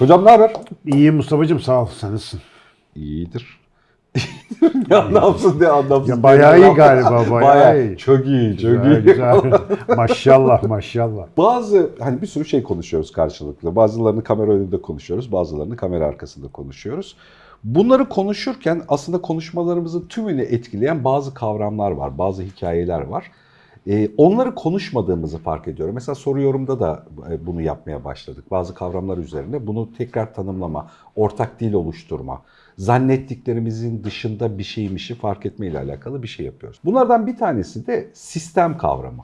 Hocam ne haber? İyiyim Mustafa'cığım sağ ol. Sen nasılsın? İyidir. ne anlamsız ne anlamsız. Ya bayağı iyi galiba, bayağı iyi. Çok iyi, çok Güzel, iyi. güzel. maşallah maşallah. Bazı hani bir sürü şey konuşuyoruz karşılıklı. Bazılarını kamera önünde konuşuyoruz, bazılarını kamera arkasında konuşuyoruz. Bunları konuşurken aslında konuşmalarımızın tümünü etkileyen bazı kavramlar var, bazı hikayeler var. Ee, onları konuşmadığımızı fark ediyorum. Mesela soru yorumda da e, bunu yapmaya başladık. Bazı kavramlar üzerine bunu tekrar tanımlama, ortak dil oluşturma, zannettiklerimizin dışında bir şeymişi fark etme ile alakalı bir şey yapıyoruz. Bunlardan bir tanesi de sistem kavramı.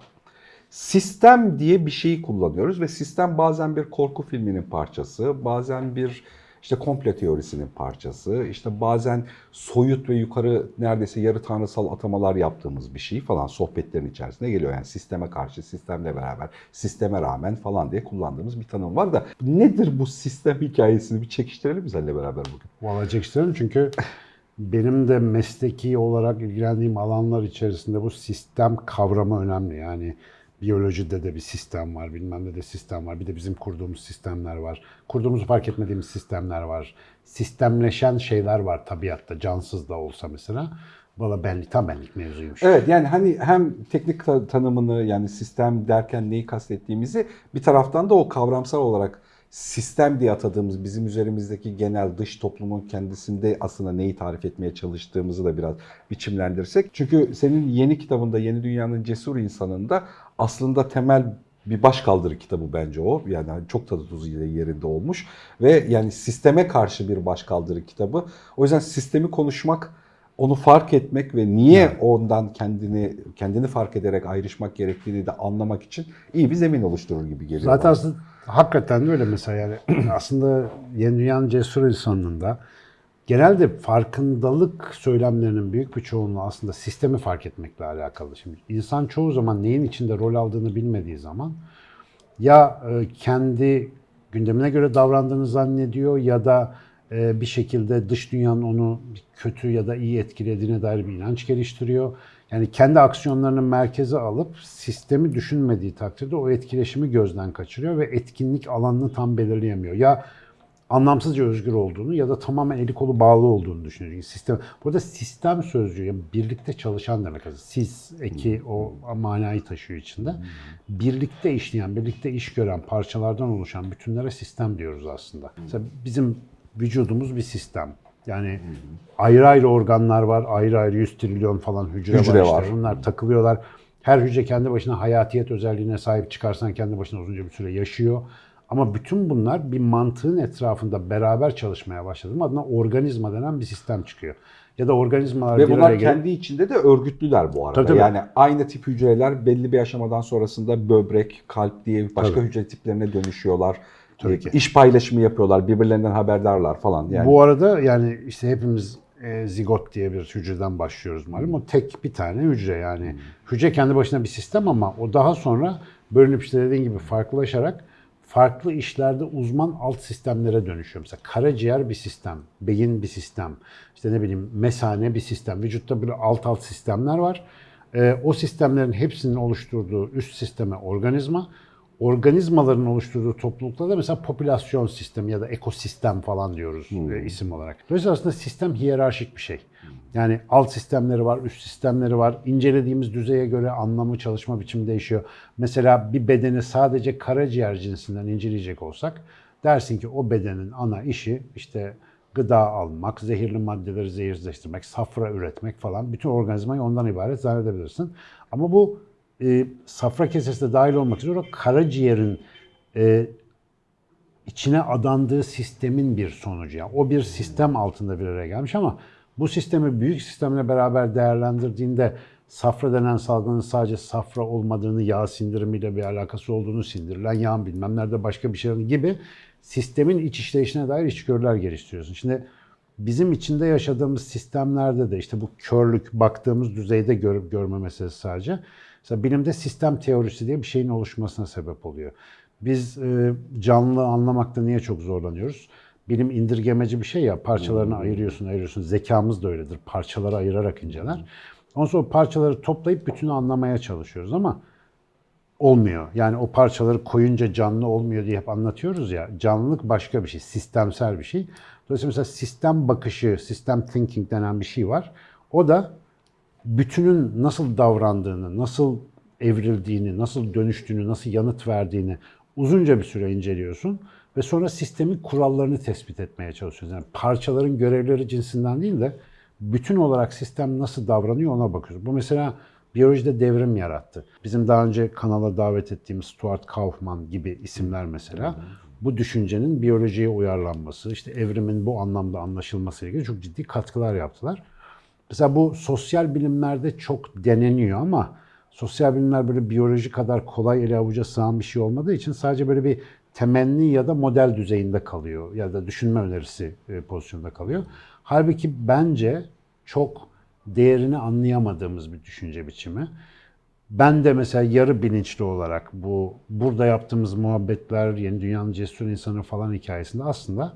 Sistem diye bir şeyi kullanıyoruz ve sistem bazen bir korku filminin parçası, bazen bir işte komple teorisinin parçası, işte bazen soyut ve yukarı neredeyse yarı tanrısal atamalar yaptığımız bir şey falan sohbetlerin içerisine geliyor. Yani sisteme karşı, sistemle beraber, sisteme rağmen falan diye kullandığımız bir tanım var da nedir bu sistem hikayesini bir çekiştirelim mi seninle beraber bugün? Valla isterim çünkü benim de mesleki olarak ilgilendiğim alanlar içerisinde bu sistem kavramı önemli. Yani biyolojide de bir sistem var, bilmem ne de sistem var. Bir de bizim kurduğumuz sistemler var. Kurduğumuzu fark etmediğimiz sistemler var. Sistemleşen şeyler var tabiatta, cansız da olsa mesela. Valla benlik, tam benlik mevzuymuş. Evet yani hani hem teknik ta- tanımını yani sistem derken neyi kastettiğimizi bir taraftan da o kavramsal olarak sistem diye atadığımız bizim üzerimizdeki genel dış toplumun kendisinde aslında neyi tarif etmeye çalıştığımızı da biraz biçimlendirsek. Çünkü senin yeni kitabında Yeni Dünyanın Cesur İnsanı'nda aslında temel bir başkaldırı kitabı bence o. Yani çok tadı tuzu yerinde olmuş. Ve yani sisteme karşı bir başkaldırı kitabı. O yüzden sistemi konuşmak onu fark etmek ve niye ondan kendini kendini fark ederek ayrışmak gerektiğini de anlamak için iyi bir zemin oluşturur gibi geliyor. Zaten bana. aslında hakikaten de öyle mesela yani aslında Yeni Dünyanın Cesur insanında genelde farkındalık söylemlerinin büyük bir çoğunluğu aslında sistemi fark etmekle alakalı. Şimdi insan çoğu zaman neyin içinde rol aldığını bilmediği zaman ya e, kendi gündemine göre davrandığını zannediyor ya da e, bir şekilde dış dünyanın onu kötü ya da iyi etkilediğine dair bir inanç geliştiriyor. Yani kendi aksiyonlarını merkeze alıp sistemi düşünmediği takdirde o etkileşimi gözden kaçırıyor ve etkinlik alanını tam belirleyemiyor. Ya anlamsızca özgür olduğunu ya da tamamen eli kolu bağlı olduğunu düşünüyor. Çünkü sistem, burada sistem sözcüğü yani birlikte çalışan demek aslında. Siz eki o manayı taşıyor içinde. Birlikte işleyen, birlikte iş gören parçalardan oluşan bütünlere sistem diyoruz aslında. Mesela bizim vücudumuz bir sistem. Yani ayrı ayrı organlar var, ayrı ayrı 100 trilyon falan hücre, Hücre var. işte. var. Bunlar takılıyorlar. Her hücre kendi başına hayatiyet özelliğine sahip çıkarsan kendi başına uzunca bir süre yaşıyor. Ama bütün bunlar bir mantığın etrafında beraber çalışmaya başladığım adına organizma denen bir sistem çıkıyor. Ya da organizmalar Ve bunlar araya gelip- kendi içinde de örgütlüler bu arada. Tabii, tabii. Yani aynı tip hücreler belli bir aşamadan sonrasında böbrek, kalp diye başka Tabii. hücre tiplerine dönüşüyorlar. Tabii E, ki. İş paylaşımı yapıyorlar, birbirlerinden haberdarlar falan. Yani Bu arada yani işte hepimiz e, zigot diye bir hücreden başlıyoruz malum. O tek bir tane hücre yani. Hücre kendi başına bir sistem ama o daha sonra bölünüp işte dediğin gibi farklılaşarak farklı işlerde uzman alt sistemlere dönüşüyor. Mesela karaciğer bir sistem, beyin bir sistem, işte ne bileyim mesane bir sistem. Vücutta böyle alt alt sistemler var. E, o sistemlerin hepsinin oluşturduğu üst sisteme organizma, organizmaların oluşturduğu topluluklarda mesela popülasyon sistemi ya da ekosistem falan diyoruz e, isim olarak. Dolayısıyla aslında sistem hiyerarşik bir şey. Yani alt sistemleri var, üst sistemleri var. İncelediğimiz düzeye göre anlamı, çalışma biçimi değişiyor. Mesela bir bedeni sadece karaciğer cinsinden inceleyecek olsak dersin ki o bedenin ana işi işte gıda almak, zehirli maddeleri zehirleştirmek, safra üretmek falan bütün organizmayı ondan ibaret zannedebilirsin. Ama bu e, safra kesesi de dahil olmak üzere karaciğerin e, içine adandığı sistemin bir sonucu. Yani o bir sistem altında bir araya gelmiş ama bu sistemi büyük sistemle beraber değerlendirdiğinde safra denen salgının sadece safra olmadığını, yağ sindirimiyle bir alakası olduğunu, sindirilen yağın bilmem nerede başka bir şey gibi sistemin iç işleyişine dair içgörüler geliştiriyorsun. Şimdi bizim içinde yaşadığımız sistemlerde de işte bu körlük baktığımız düzeyde görüp görme meselesi sadece. Mesela bilimde sistem teorisi diye bir şeyin oluşmasına sebep oluyor. Biz e, canlı anlamakta niye çok zorlanıyoruz? Bilim indirgemeci bir şey ya, parçalarını ayırıyorsun, ayırıyorsun. Zekamız da öyledir, parçaları ayırarak inceler. Ondan sonra parçaları toplayıp bütünü anlamaya çalışıyoruz ama olmuyor. Yani o parçaları koyunca canlı olmuyor diye hep anlatıyoruz ya. Canlılık başka bir şey, sistemsel bir şey. Dolayısıyla mesela sistem bakışı, sistem thinking denen bir şey var. O da bütünün nasıl davrandığını, nasıl evrildiğini, nasıl dönüştüğünü, nasıl yanıt verdiğini uzunca bir süre inceliyorsun ve sonra sistemin kurallarını tespit etmeye çalışıyorsun. Yani parçaların görevleri cinsinden değil de bütün olarak sistem nasıl davranıyor ona bakıyoruz. Bu mesela biyolojide devrim yarattı. Bizim daha önce kanala davet ettiğimiz Stuart Kaufman gibi isimler mesela bu düşüncenin biyolojiye uyarlanması, işte evrimin bu anlamda anlaşılması ile ilgili çok ciddi katkılar yaptılar. Mesela bu sosyal bilimlerde çok deneniyor ama sosyal bilimler böyle biyoloji kadar kolay ele avuca sığan bir şey olmadığı için sadece böyle bir temenni ya da model düzeyinde kalıyor ya da düşünme önerisi e, pozisyonda kalıyor. Halbuki bence çok değerini anlayamadığımız bir düşünce biçimi. Ben de mesela yarı bilinçli olarak bu burada yaptığımız muhabbetler, yeni dünyanın cesur insanı falan hikayesinde aslında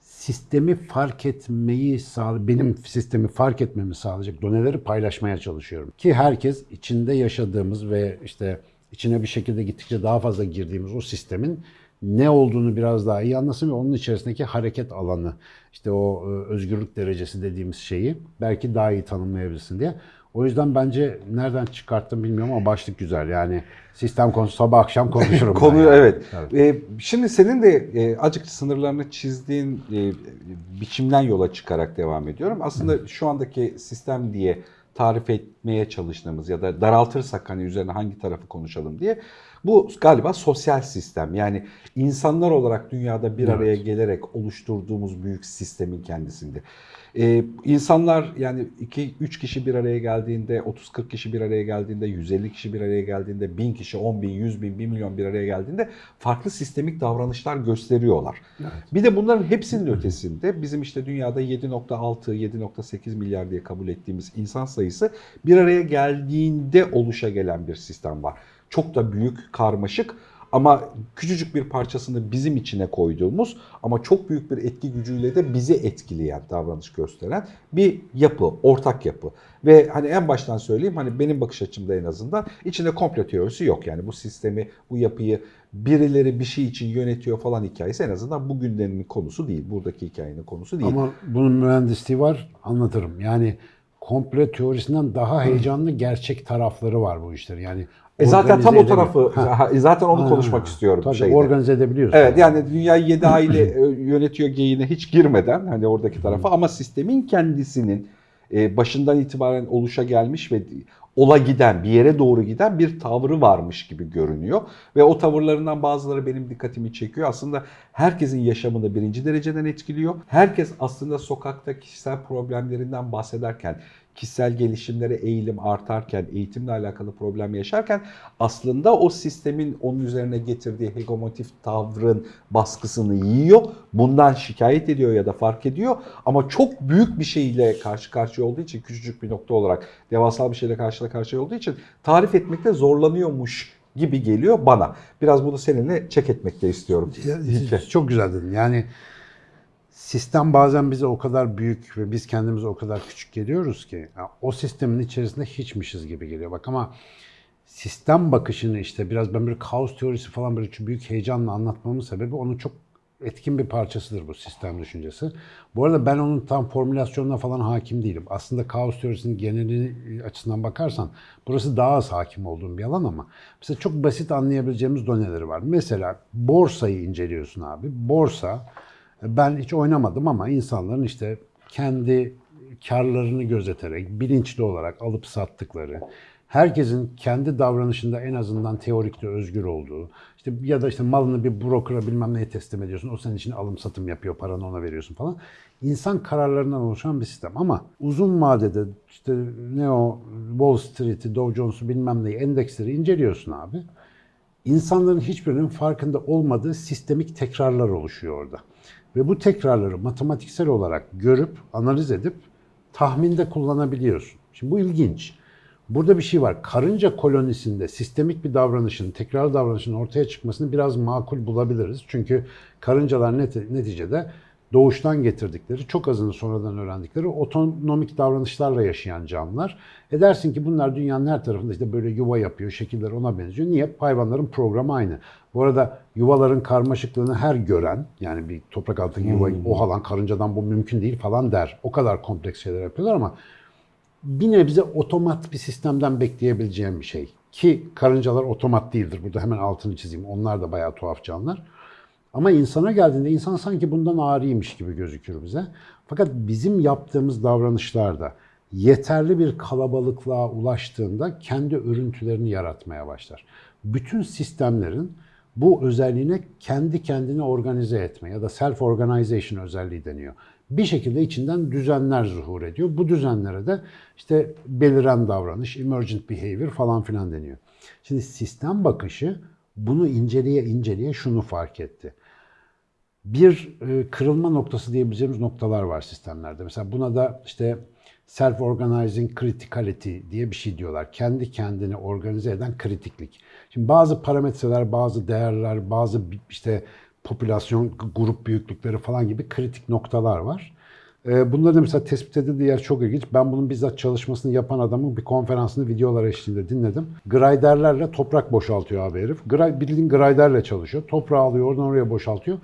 sistemi fark etmeyi sağ benim sistemi fark etmemi sağlayacak doneleri paylaşmaya çalışıyorum. Ki herkes içinde yaşadığımız ve işte içine bir şekilde gittikçe daha fazla girdiğimiz o sistemin ne olduğunu biraz daha iyi anlasın ve onun içerisindeki hareket alanı, işte o e, özgürlük derecesi dediğimiz şeyi belki daha iyi tanımlayabilsin diye. O yüzden bence nereden çıkarttım bilmiyorum ama başlık güzel. Yani sistem konusu sabah akşam konuşurum. Konuyu yani. evet. Tabii. Ee, şimdi senin de e, acık sınırlarını çizdiğin e, biçimden yola çıkarak devam ediyorum. Aslında şu andaki sistem diye tarif etmeye çalıştığımız ya da daraltırsak hani üzerine hangi tarafı konuşalım diye bu galiba sosyal sistem. Yani insanlar olarak dünyada bir araya gelerek oluşturduğumuz büyük sistemin kendisinde. Ee, insanlar yani 2-3 kişi bir araya geldiğinde, 30-40 kişi bir araya geldiğinde, 150 kişi bir araya geldiğinde, 1000 kişi, 10 bin, 100 bin, 1 milyon bir araya geldiğinde farklı sistemik davranışlar gösteriyorlar. Bir de bunların hepsinin ötesinde bizim işte dünyada 7.6, 7.8 milyar diye kabul ettiğimiz insan sayısı bir araya geldiğinde oluşa gelen bir sistem var. Çok da büyük, karmaşık ama küçücük bir parçasını bizim içine koyduğumuz ama çok büyük bir etki gücüyle de bizi etkileyen, davranış gösteren bir yapı, ortak yapı. Ve hani en baştan söyleyeyim hani benim bakış açımda en azından içinde komplo teorisi yok. Yani bu sistemi, bu yapıyı birileri bir şey için yönetiyor falan hikayesi en azından bu gündemin konusu değil. Buradaki hikayenin konusu değil. Ama bunun mühendisliği var anlatırım. Yani komplo teorisinden daha heyecanlı gerçek tarafları var bu işlerin. Yani E zaten tam o tarafı, Ha, zaten onu ha, konuşmak istiyorum. Tabii şeyde. organize edebiliyorsun. Evet yani dünyayı 7 aile e, yönetiyor geyiğine hiç girmeden hani oradaki tarafa ama sistemin kendisinin e, başından itibaren oluşa gelmiş ve ola giden bir yere doğru giden bir tavrı varmış gibi görünüyor. Ve o tavırlarından bazıları benim dikkatimi çekiyor. Aslında herkesin yaşamını birinci dereceden etkiliyor. Herkes aslında sokakta kişisel problemlerinden bahsederken kişisel gelişimlere eğilim artarken, eğitimle alakalı problem yaşarken aslında o sistemin onun üzerine getirdiği hegemotif tavrın baskısını yiyor. Bundan şikayet ediyor ya da fark ediyor. Ama çok büyük bir şeyle karşı karşıya olduğu için küçücük bir nokta olarak devasal bir şeyle karşı karşıya olduğu için tarif etmekte zorlanıyormuş gibi geliyor bana. Biraz bunu seninle çek etmek de istiyorum. Ya, çok güzel dedin. Yani sistem bazen bize o kadar büyük ve biz kendimize o kadar küçük geliyoruz ki ya, o sistemin içerisinde hiçmişiz gibi geliyor. Bak ama sistem bakışını işte biraz ben bir kaos teorisi falan böyle çok büyük heyecanla anlatmamın sebebi onun çok etkin bir parçasıdır bu sistem düşüncesi. Bu arada ben onun tam formülasyonuna falan hakim değilim. Aslında kaos teorisinin geneli açısından bakarsan burası daha az hakim olduğum bir alan ama mesela çok basit anlayabileceğimiz doneleri var. Mesela borsayı inceliyorsun abi. Borsa ben hiç oynamadım ama insanların işte kendi karlarını gözeterek, bilinçli olarak alıp sattıkları, herkesin kendi davranışında en azından teorikte özgür olduğu, işte ya da işte malını bir brokera bilmem neye teslim ediyorsun, o senin için alım satım yapıyor, paranı ona veriyorsun falan. İnsan kararlarından oluşan bir sistem ama uzun vadede işte ne o Wall Street'i, Dow Jones'u bilmem neyi, endeksleri inceliyorsun abi. İnsanların hiçbirinin farkında olmadığı sistemik tekrarlar oluşuyor orada. Ve bu tekrarları matematiksel olarak görüp, analiz edip tahminde kullanabiliyorsun. Şimdi bu ilginç. Burada bir şey var. Karınca kolonisinde sistemik bir davranışın, tekrar davranışın ortaya çıkmasını biraz makul bulabiliriz. Çünkü karıncalar neti- neticede doğuştan getirdikleri, çok azını sonradan öğrendikleri otonomik davranışlarla yaşayan canlılar. E dersin ki bunlar dünyanın her tarafında işte böyle yuva yapıyor, şekiller ona benziyor. Niye? Hayvanların programı aynı. Bu arada yuvaların karmaşıklığını her gören, yani bir toprak altındaki yuvayı o alan karıncadan bu mümkün değil falan der. O kadar kompleks şeyler yapıyorlar ama bir nebze otomat bir sistemden bekleyebileceğim bir şey. Ki karıncalar otomat değildir. Burada hemen altını çizeyim. Onlar da bayağı tuhaf canlılar. Ama insana geldiğinde insan sanki bundan ağrıymış gibi gözükür bize. Fakat bizim yaptığımız davranışlarda yeterli bir kalabalıklığa ulaştığında kendi örüntülerini yaratmaya başlar. Bütün sistemlerin bu özelliğine kendi kendini organize etme ya da self organization özelliği deniyor. Bir şekilde içinden düzenler zuhur ediyor. Bu düzenlere de işte beliren davranış, emergent behavior falan filan deniyor. Şimdi sistem bakışı bunu inceleye inceleye şunu fark etti. Bir e, kırılma noktası diyebileceğimiz noktalar var sistemlerde. Mesela buna da işte self-organizing criticality diye bir şey diyorlar. Kendi kendini organize eden kritiklik. Şimdi bazı parametreler, bazı değerler, bazı işte popülasyon grup büyüklükleri falan gibi kritik noktalar var. Ee, Bunların da mesela tespit edildiği yer çok ilginç. Ben bunun bizzat çalışmasını yapan adamın bir konferansını videolar eşliğinde dinledim. Griderlerle toprak boşaltıyor abi herif. Bildiğin griderle çalışıyor. Toprağı alıyor oradan oraya boşaltıyor.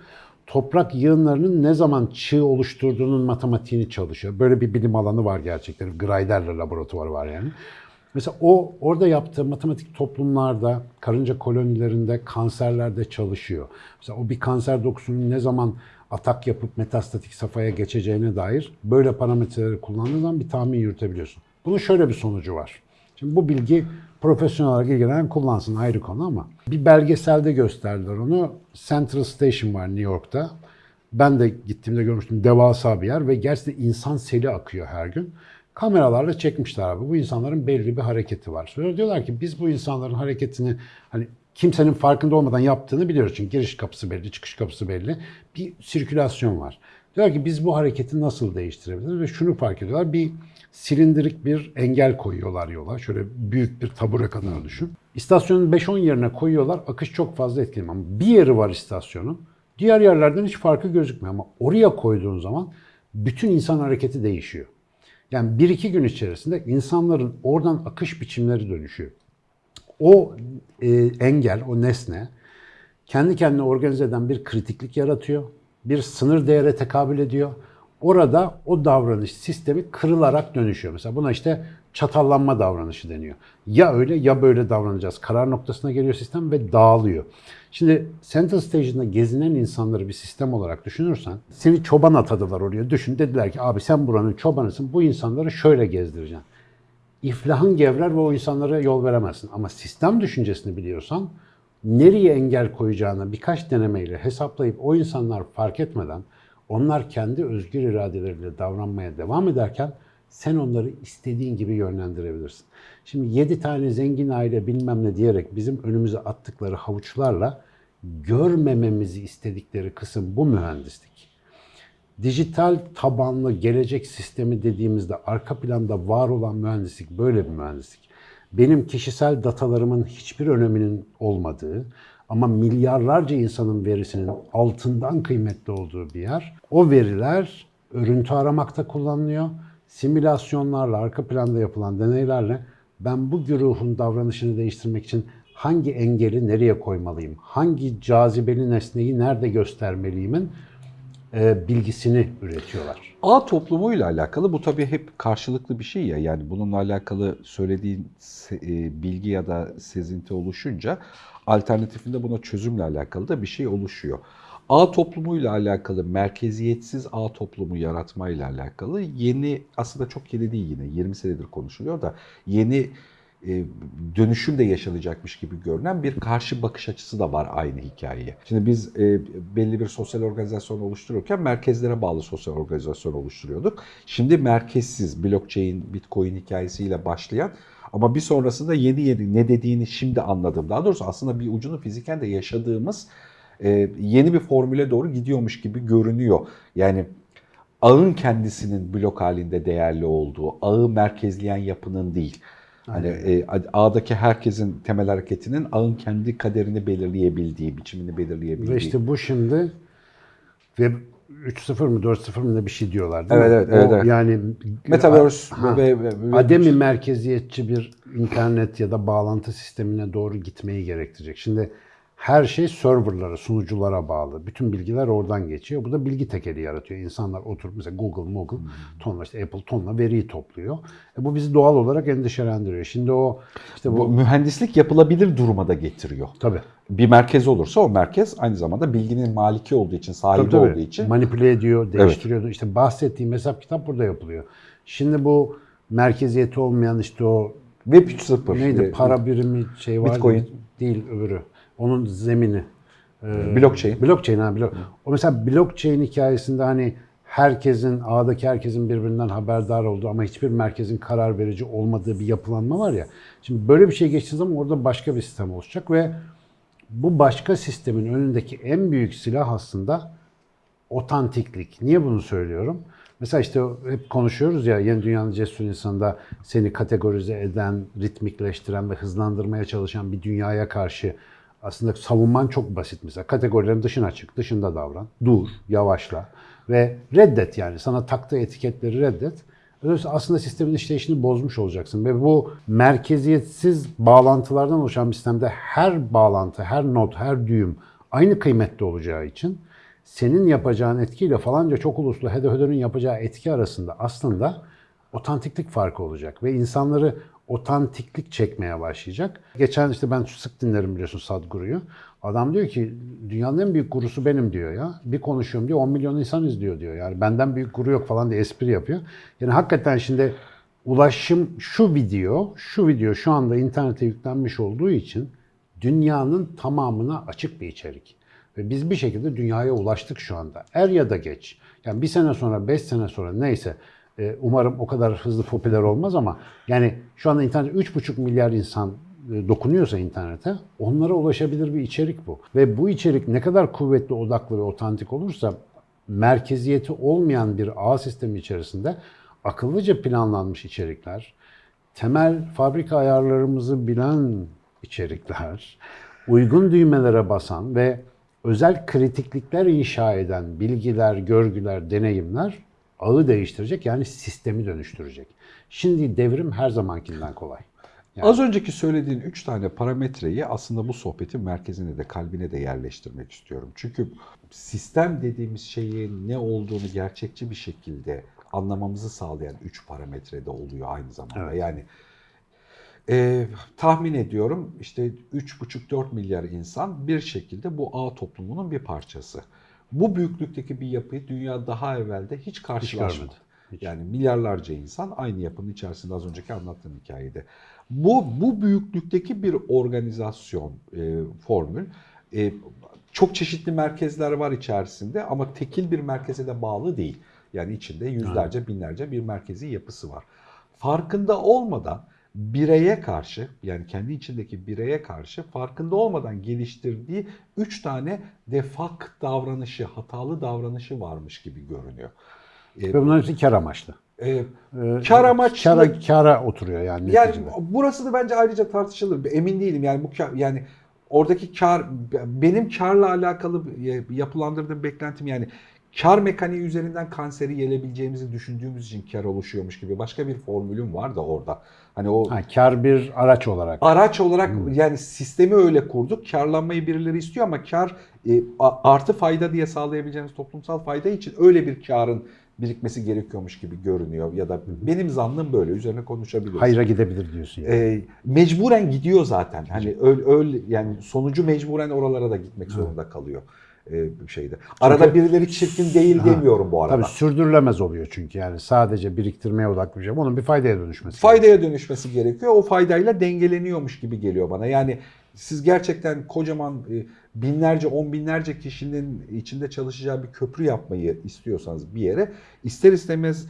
Toprak yığınlarının ne zaman çığ oluşturduğunun matematiğini çalışıyor. Böyle bir bilim alanı var gerçekten. Griderle laboratuvarı var yani. Mesela o orada yaptığı matematik toplumlarda, karınca kolonilerinde, kanserlerde çalışıyor. Mesela o bir kanser dokusunun ne zaman atak yapıp metastatik safhaya geçeceğine dair böyle parametreleri kullandığın zaman bir tahmin yürütebiliyorsun. Bunun şöyle bir sonucu var. Şimdi bu bilgi profesyonel olarak ilgilenen kullansın ayrı konu ama bir belgeselde gösterdiler onu. Central Station var New York'ta. Ben de gittiğimde görmüştüm devasa bir yer ve gerçekten insan seli akıyor her gün. Kameralarla çekmişler abi. Bu insanların belli bir hareketi var. Sonra diyorlar ki biz bu insanların hareketini hani kimsenin farkında olmadan yaptığını biliyoruz. Çünkü giriş kapısı belli, çıkış kapısı belli. Bir sirkülasyon var. Diyorlar ki biz bu hareketi nasıl değiştirebiliriz? Ve şunu fark ediyorlar. Bir silindirik bir engel koyuyorlar yola. Şöyle büyük bir tabure kadar düşün. İstasyonun 5-10 yerine koyuyorlar. Akış çok fazla etkilemiyor. Ama bir yeri var istasyonun. Diğer yerlerden hiç farkı gözükmüyor. Ama oraya koyduğun zaman bütün insan hareketi değişiyor. Yani bir iki gün içerisinde insanların oradan akış biçimleri dönüşüyor. O e, engel, o nesne kendi kendine organize eden bir kritiklik yaratıyor. Bir sınır değere tekabül ediyor. Orada o davranış sistemi kırılarak dönüşüyor. Mesela buna işte çatallanma davranışı deniyor. Ya öyle ya böyle davranacağız. Karar noktasına geliyor sistem ve dağılıyor. Şimdi Central Station'da gezinen insanları bir sistem olarak düşünürsen seni çoban atadılar oraya. Düşün dediler ki abi sen buranın çobanısın bu insanları şöyle gezdireceksin iflahın gevrer ve o insanlara yol veremezsin. Ama sistem düşüncesini biliyorsan nereye engel koyacağını birkaç denemeyle hesaplayıp o insanlar fark etmeden onlar kendi özgür iradeleriyle davranmaya devam ederken sen onları istediğin gibi yönlendirebilirsin. Şimdi 7 tane zengin aile bilmem ne diyerek bizim önümüze attıkları havuçlarla görmememizi istedikleri kısım bu mühendislik dijital tabanlı gelecek sistemi dediğimizde arka planda var olan mühendislik böyle bir mühendislik. Benim kişisel datalarımın hiçbir öneminin olmadığı ama milyarlarca insanın verisinin altından kıymetli olduğu bir yer. O veriler örüntü aramakta kullanılıyor. Simülasyonlarla, arka planda yapılan deneylerle ben bu güruhun davranışını değiştirmek için hangi engeli nereye koymalıyım? Hangi cazibeli nesneyi nerede göstermeliyimin bilgisini üretiyorlar. Ağ toplumuyla alakalı bu tabii hep karşılıklı bir şey ya. Yani bununla alakalı söylediğin e, bilgi ya da sezinti oluşunca alternatifinde buna çözümle alakalı da bir şey oluşuyor. Ağ toplumuyla alakalı merkeziyetsiz ağ toplumu yaratmayla alakalı yeni aslında çok yeni değil yine 20 senedir konuşuluyor da yeni e, dönüşüm de yaşanacakmış gibi görünen bir karşı bakış açısı da var aynı hikayeye. Şimdi biz e, belli bir sosyal organizasyon oluştururken merkezlere bağlı sosyal organizasyon oluşturuyorduk. Şimdi merkezsiz blockchain, bitcoin hikayesiyle başlayan ama bir sonrasında yeni yeni ne dediğini şimdi anladım. Daha doğrusu aslında bir ucunu fiziken de yaşadığımız e, yeni bir formüle doğru gidiyormuş gibi görünüyor. Yani ağın kendisinin blok halinde değerli olduğu, ağı merkezleyen yapının değil. Hani e, ağdaki herkesin temel hareketinin ağın kendi kaderini belirleyebildiği, biçimini belirleyebildiği. Ve işte bu şimdi ve 3.0 mı 4.0 mı ne bir şey diyorlar değil Evet, mi? evet, evet, O evet. Yani Metaverse Ha. ve, ve, ve- ademi merkeziyetçi bir internet ya da bağlantı sistemine doğru gitmeyi gerektirecek. Şimdi her şey serverlara, sunuculara bağlı. Bütün bilgiler oradan geçiyor. Bu da bilgi tekeli yaratıyor. İnsanlar oturup mesela Google, Google, tonla işte Apple tonla veriyi topluyor. E bu bizi doğal olarak endişelendiriyor. Şimdi o işte bu bu, mühendislik yapılabilir duruma da getiriyor. tabii. Bir merkez olursa o merkez aynı zamanda bilginin maliki olduğu için, sahibi Tabii, tabii. olduğu için manipüle ediyor, değiştiriyor. İşte bahsettiğim hesap kitap burada yapılıyor. Şimdi bu merkeziyeti olmayan işte o Web 3.0 neydi para birimi şey var Bitcoin. değil öbürü. Onun zemini. Ee, blockchain. Blockchain ha blok. O mesela blockchain hikayesinde hani herkesin ağdaki herkesin birbirinden haberdar olduğu ama hiçbir merkezin karar verici olmadığı bir yapılanma var ya. Şimdi böyle bir şey geçtiği zaman orada başka bir sistem olacak ve bu başka sistemin önündeki en büyük silah aslında otantiklik. Niye bunu söylüyorum? Mesela işte hep konuşuyoruz ya yeni dünyanın cesur insanında seni kategorize eden, ritmikleştiren ve hızlandırmaya çalışan bir dünyaya karşı aslında savunman çok basit mesela. Kategorilerin dışına çık, dışında davran, dur, yavaşla ve reddet yani. Sana taktığı etiketleri reddet. Öyleyse aslında sistemin işleyişini bozmuş olacaksın ve bu merkeziyetsiz bağlantılardan oluşan bir sistemde her bağlantı, her not, her düğüm aynı kıymetli olacağı için senin yapacağın etkiyle falanca çok uluslu HDHD'nin yapacağı etki arasında aslında otantiklik farkı olacak ve insanları otantiklik çekmeye başlayacak. Geçen işte ben sık dinlerim biliyorsun Sadhguru'yu. Adam diyor ki dünyanın en büyük gurusu benim diyor ya. Bir konuşuyorum diyor 10 milyon insan izliyor diyor. Yani benden büyük guru yok falan diye espri yapıyor. Yani hakikaten şimdi ulaşım şu video, şu video şu anda internete yüklenmiş olduğu için dünyanın tamamına açık bir içerik. Ve biz bir şekilde dünyaya ulaştık şu anda. Er ya da geç. Yani bir sene sonra, beş sene sonra neyse e, umarım o kadar hızlı popüler olmaz ama yani şu anda internet 3,5 milyar insan e, dokunuyorsa internete onlara ulaşabilir bir içerik bu. Ve bu içerik ne kadar kuvvetli, odaklı ve otantik olursa merkeziyeti olmayan bir ağ sistemi içerisinde akıllıca planlanmış içerikler, temel fabrika ayarlarımızı bilen içerikler, uygun düğmelere basan ve özel kritiklikler inşa eden bilgiler, görgüler, deneyimler ağı değiştirecek yani sistemi dönüştürecek. Şimdi devrim her zamankinden kolay. Yani- Az önceki söylediğin üç tane parametreyi aslında bu sohbetin merkezine de kalbine de yerleştirmek istiyorum. Çünkü sistem dediğimiz şeyin ne olduğunu gerçekçi bir şekilde anlamamızı sağlayan üç parametre de oluyor aynı zamanda. Evet. Yani e, tahmin ediyorum işte 3,5-4 milyar insan bir şekilde bu ağ toplumunun bir parçası. Bu büyüklükteki bir yapıyı dünya daha evvelde hiç karşılaşmadı. görmedi. Hiç. Yani milyarlarca insan aynı yapının içerisinde az önceki anlattığım hikayede. Bu bu büyüklükteki bir organizasyon e, formül. E, çok çeşitli merkezler var içerisinde ama tekil bir merkeze de bağlı değil. Yani içinde yüzlerce, binlerce bir merkezi yapısı var. Farkında olmadan bireye karşı yani kendi içindeki bireye karşı farkında olmadan geliştirdiği üç tane defak davranışı, hatalı davranışı varmış gibi görünüyor. Ve bunların hepsi kar amaçlı. E, Kar amaçlı- Kara, kara oturuyor yani. yani neticede. burası da bence ayrıca tartışılır. Emin değilim yani bu kar, yani oradaki kar benim karla alakalı yapılandırdığım beklentim yani kar mekaniği üzerinden kanseri yelebileceğimizi düşündüğümüz için kar oluşuyormuş gibi başka bir formülüm var da orada. Hani o Ha, kar bir araç olarak. araç olarak yani sistemi öyle kurduk. Karlanmayı birileri istiyor ama kar e, artı fayda diye sağlayabileceğimiz toplumsal fayda için öyle bir karın birikmesi gerekiyormuş gibi görünüyor ya da benim zannım böyle üzerine konuşabiliriz. Hayra gidebilir diyorsun. Yani. E, mecburen gidiyor zaten. Hani öyle, öyle yani sonucu mecburen oralara da gitmek zorunda kalıyor şeyde. Arada birileri çirkin değil demiyorum bu arada. Tabii sürdürülemez oluyor çünkü yani sadece biriktirmeye odaklı bir şey. Onun bir faydaya dönüşmesi. faydaya dönüşmesi gerekiyor. O faydayla dengeleniyormuş gibi geliyor bana. Yani siz gerçekten kocaman e, binlerce, on binlerce kişinin içinde çalışacağı bir köprü yapmayı istiyorsanız bir yere ister istemez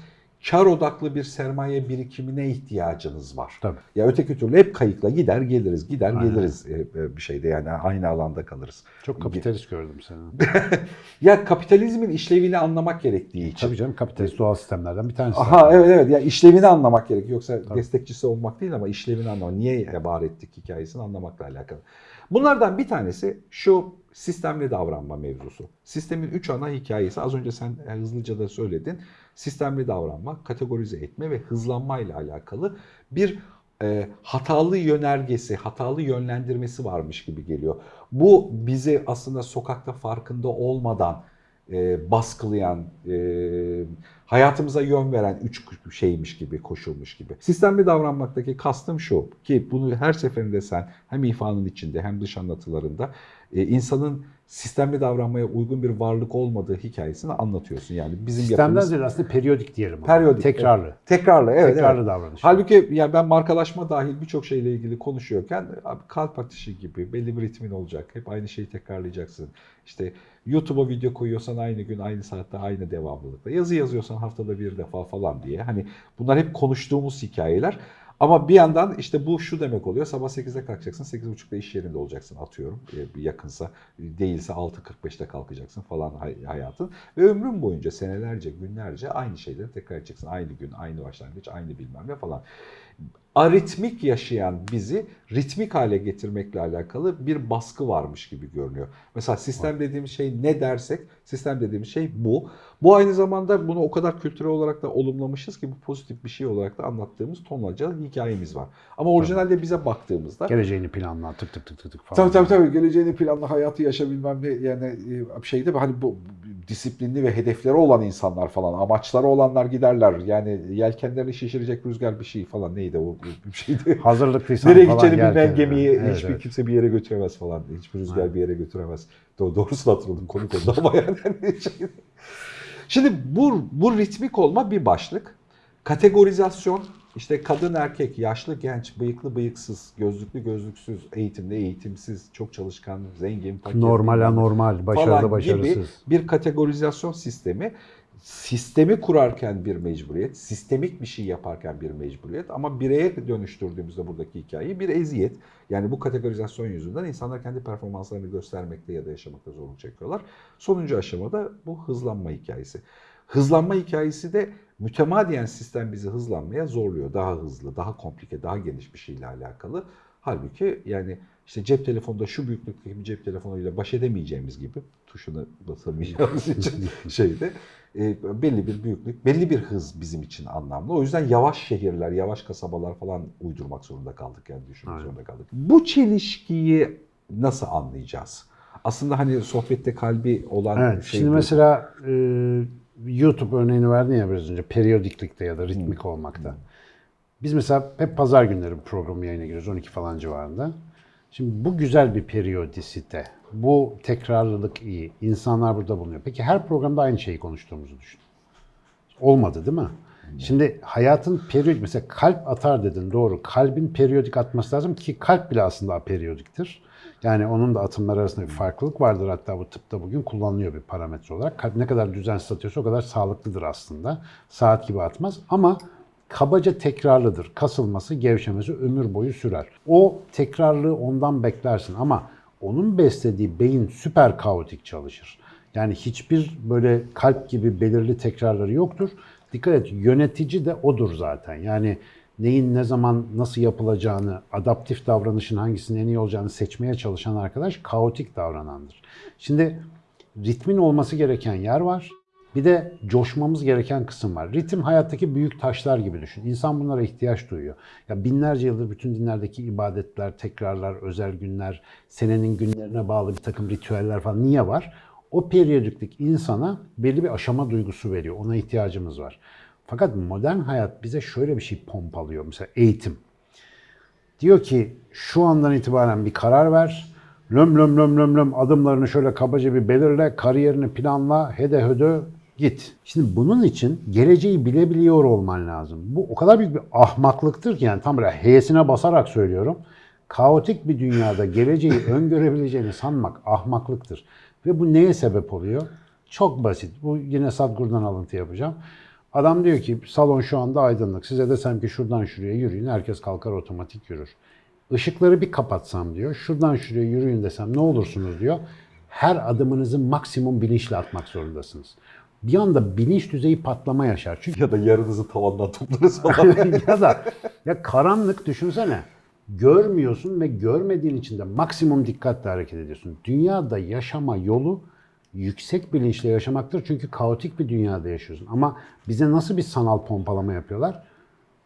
kar odaklı bir sermaye birikimine ihtiyacınız var. Tabii. Ya öteki türlü hep kayıkla gider geliriz, gider Aynen. geliriz e, e, bir şeyde yani aynı alanda kalırız. Çok kapitalist gördüm seni. Ya kapitalizmin işlevini anlamak gerektiği için. Tabii canım kapitalist doğal sistemlerden bir tanesi. Aha evet evet ya işlevini anlamak gerek. Yoksa destekçisi olmak değil ama işlevini anlamak. Niye var ettik hikayesini anlamakla alakalı. Bunlardan bir tanesi şu sistemli davranma mevzusu. Sistemin üç ana hikayesi az önce sen e, hızlıca da söyledin. Sistemli davranma, kategorize etme ve hızlanma ile alakalı bir e, hatalı yönergesi, hatalı yönlendirmesi varmış gibi geliyor. Bu bizi aslında sokakta farkında olmadan e, baskılayan, e, hayatımıza yön veren üç şeymiş gibi, koşulmuş gibi. Sistemli davranmaktaki kastım şu ki bunu her seferinde sen hem ifanın içinde hem dış anlatılarında e, insanın sistemli davranmaya uygun bir varlık olmadığı hikayesini anlatıyorsun. Yani bizim Sistemden yapımız aslında periyodik diyelim. ona. Periyodik, Tekrarlı. tekrarlı. Evet, Tekrarlı evet. davranış. Halbuki yani ben markalaşma dahil birçok şeyle ilgili konuşuyorken abi kalp atışı gibi belli bir ritmin olacak. Hep aynı şeyi tekrarlayacaksın. İşte YouTube'a video koyuyorsan aynı gün, aynı saatte, aynı devamlılıkta. Yazı yazıyorsan haftada bir defa falan diye. Hani bunlar hep konuştuğumuz hikayeler. Ama bir yandan işte bu şu demek oluyor. Sabah 8'de kalkacaksın, 8.30'da iş yerinde olacaksın atıyorum. E, yakınsa değilse 6.45'te kalkacaksın falan hay- hayatın. Ve ömrün boyunca senelerce, günlerce aynı şeyleri tekrar edeceksin. Aynı gün, aynı başlangıç, aynı bilmem ne falan. Aritmik yaşayan bizi ritmik hale getirmekle alakalı bir baskı varmış gibi görünüyor. Mesela sistem dediğimiz şey ne dersek, sistem dediğimiz şey bu. Bu aynı zamanda bunu o kadar kültürel olarak da olumlamışız ki bu pozitif bir şey olarak da anlattığımız tonlarca hikayemiz var. Ama orijinalde bize baktığımızda Geleceğini planla tık tık tık tık tık falan. Tabii tabii tabii geleceğini planlı hayatı yaşa bilmem ne yani e, şeyde hani bu disiplinli ve hedefleri olan insanlar falan amaçları olanlar giderler yani yelkenlerini şişirecek rüzgar bir şey falan neydi o bir şeydi. Hazırlıklıysan Nereye gideceğini bilmeyen gemiyi Evet, hiçbir evet. kimse bir yere götüremez falan. Hiçbir rüzgar Aynen. bir yere götüremez. Do- doğrusunu hatırladım komik oldu ama yani. şey- Şimdi bu, bu ritmik olma bir başlık. Kategorizasyon işte kadın erkek, yaşlı genç, bıyıklı bıyıksız, gözlüklü gözlüksüz, eğitimli eğitimsiz, çok çalışkan, zengin, fakir. Normal anormal, başarılı falan gibi başarısız. bir kategorizasyon sistemi. Sistemi kurarken bir mecburiyet, sistemik bir şey yaparken bir mecburiyet ama bireye dönüştürdüğümüzde buradaki hikayeyi bir eziyet. Yani bu kategorizasyon yüzünden insanlar kendi performanslarını göstermekte ya da yaşamakta zorluk çekiyorlar. Sonuncu aşamada bu hızlanma hikayesi. Hızlanma hikayesi de mütemadiyen sistem bizi hızlanmaya zorluyor. Daha hızlı, daha komplike, daha geniş bir şeyle alakalı. Halbuki yani işte cep telefonunda şu büyüklükteki bir cep telefonuyla baş edemeyeceğimiz gibi tuşuna basamayacağımız için şeyde e, belli bir büyüklük, belli bir hız bizim için anlamlı. O yüzden yavaş şehirler, yavaş kasabalar falan uydurmak zorunda kaldık yani düşünmek Aynen. zorunda kaldık. Bu çelişkiyi nasıl anlayacağız? Aslında hani sohbette kalbi olan Evet, şey şimdi bu. mesela e, YouTube örneğini verdin ya biraz önce periyodiklikte ya da ritmik olmakta. Biz mesela hep pazar günleri programı yayına giriyoruz 12 falan civarında. Şimdi bu güzel bir periyodisite. Bu tekrarlılık iyi. İnsanlar burada bulunuyor. Peki her programda aynı şeyi konuştuğumuzu düşün. Olmadı değil mi? Şimdi hayatın periyodik mesela kalp atar dedin doğru. Kalbin periyodik atması lazım ki kalp bile aslında periyodiktir. Yani onun da atımlar arasında bir farklılık vardır. Hatta bu tıpta bugün kullanılıyor bir parametre olarak. Kalp ne kadar düzensiz atıyorsa o kadar sağlıklıdır aslında. Saat gibi atmaz ama kabaca tekrarlıdır. Kasılması, gevşemesi ömür boyu sürer. O tekrarlığı ondan beklersin ama onun beslediği beyin süper kaotik çalışır. Yani hiçbir böyle kalp gibi belirli tekrarları yoktur. Dikkat et yönetici de odur zaten. Yani neyin ne zaman nasıl yapılacağını, adaptif davranışın hangisinin en iyi olacağını seçmeye çalışan arkadaş kaotik davranandır. Şimdi ritmin olması gereken yer var. Bir de coşmamız gereken kısım var. Ritim hayattaki büyük taşlar gibi düşün. İnsan bunlara ihtiyaç duyuyor. Ya binlerce yıldır bütün dinlerdeki ibadetler, tekrarlar, özel günler, senenin günlerine bağlı bir takım ritüeller falan niye var? O periyodiklik insana belli bir aşama duygusu veriyor. Ona ihtiyacımız var. Fakat modern hayat bize şöyle bir şey pompalıyor. Mesela eğitim. Diyor ki şu andan itibaren bir karar ver. Löm löm löm löm löm adımlarını şöyle kabaca bir belirle, kariyerini planla, hede hödö git. Şimdi bunun için geleceği bilebiliyor olman lazım. Bu o kadar büyük bir ahmaklıktır ki yani tam böyle H'sine basarak söylüyorum. Kaotik bir dünyada geleceği öngörebileceğini sanmak ahmaklıktır. Ve bu neye sebep oluyor? Çok basit. Bu yine Sadhguru'dan alıntı yapacağım. Adam diyor ki salon şu anda aydınlık. Size desem ki şuradan şuraya yürüyün. Herkes kalkar otomatik yürür. Işıkları bir kapatsam diyor. Şuradan şuraya yürüyün desem ne olursunuz diyor. Her adımınızı maksimum bilinçle atmak zorundasınız. Bir anda bilinç düzeyi patlama yaşar. Çünkü ya da yarınızı tavandan toplarız falan. ya da ya karanlık düşünsene. Görmüyorsun ve görmediğin için de maksimum dikkatle hareket ediyorsun. Dünyada yaşama yolu yüksek bilinçle yaşamaktır. Çünkü kaotik bir dünyada yaşıyorsun. Ama bize nasıl bir sanal pompalama yapıyorlar?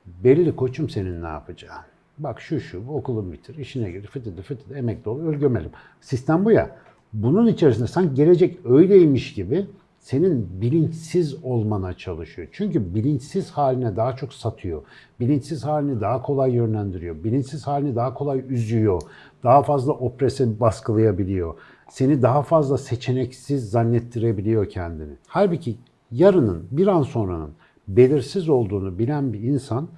Belli koçum senin ne yapacağın. Bak şu şu okulun bitir, işine gir, fıtıdı fıtıdı emekli ol, öl gömelim. Sistem bu ya. Bunun içerisinde sanki gelecek öyleymiş gibi senin bilinçsiz olmana çalışıyor. Çünkü bilinçsiz haline daha çok satıyor. Bilinçsiz halini daha kolay yönlendiriyor. Bilinçsiz halini daha kolay üzüyor. Daha fazla oprese baskılayabiliyor. Seni daha fazla seçeneksiz zannettirebiliyor kendini. Halbuki yarının, bir an sonranın belirsiz olduğunu bilen bir insan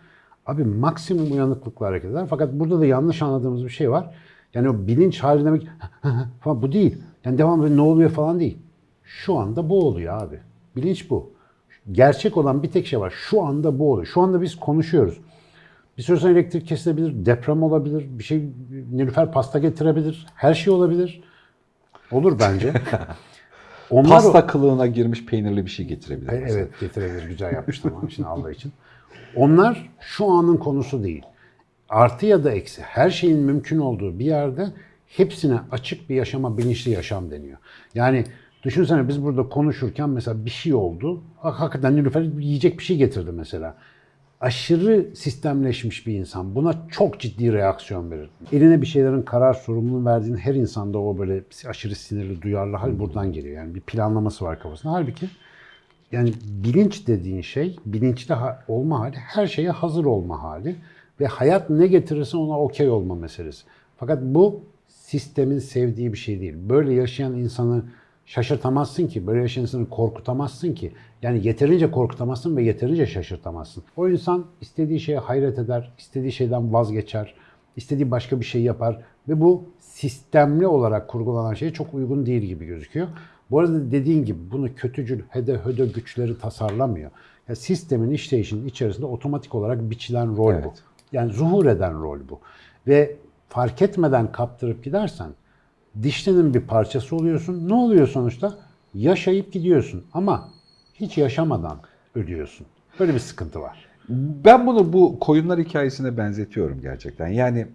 abi maksimum uyanıklıkla hareket eder. Fakat burada da yanlış anladığımız bir şey var. Yani o bilinç hali demek falan bu değil. Yani devamlı ne oluyor falan değil. Şu anda bu oluyor abi. Bilinç bu. Gerçek olan bir tek şey var. Şu anda bu oluyor. Şu anda biz konuşuyoruz. Bir süre sonra elektrik kesilebilir, deprem olabilir, bir şey Nilüfer pasta getirebilir, her şey olabilir. Olur bence. Onlar Pasta kılığına girmiş peynirli bir şey getirebilir. Mesela. Evet getirebilir. Güzel yapmıştım onun için Allah için. Onlar şu anın konusu değil. Artı ya da eksi her şeyin mümkün olduğu bir yerde hepsine açık bir yaşama bilinçli yaşam deniyor. Yani düşünsene biz burada konuşurken mesela bir şey oldu. Hak- Hakikaten Nilüfer yiyecek bir şey getirdi mesela. Aşırı sistemleşmiş bir insan buna çok ciddi reaksiyon verir. Eline bir şeylerin karar sorumluluğunu verdiğin her insanda o böyle aşırı sinirli, duyarlı hal buradan geliyor. Yani bir planlaması var kafasında. Halbuki yani bilinç dediğin şey, bilinçli olma hali, her şeye hazır olma hali ve hayat ne getirirse ona okey olma meselesi. Fakat bu sistemin sevdiği bir şey değil. Böyle yaşayan insanı şaşırtamazsın ki, böyle insanı korkutamazsın ki. Yani yeterince korkutamazsın ve yeterince şaşırtamazsın. O insan istediği şeye hayret eder, istediği şeyden vazgeçer, istediği başka bir şey yapar ve bu sistemli olarak kurgulanan şeye çok uygun değil gibi gözüküyor. Bu arada dediğin gibi bunu kötücül, hede höde güçleri tasarlamıyor. Ya sistemin işleyişinin içerisinde otomatik olarak biçilen rol bu. Evet. Yani zuhur eden rol bu. Ve fark etmeden kaptırıp gidersen dişlinin bir parçası oluyorsun. Ne oluyor sonuçta? Yaşayıp gidiyorsun ama hiç yaşamadan ölüyorsun. Böyle bir sıkıntı var. Ben bunu bu koyunlar hikayesine benzetiyorum gerçekten. Yani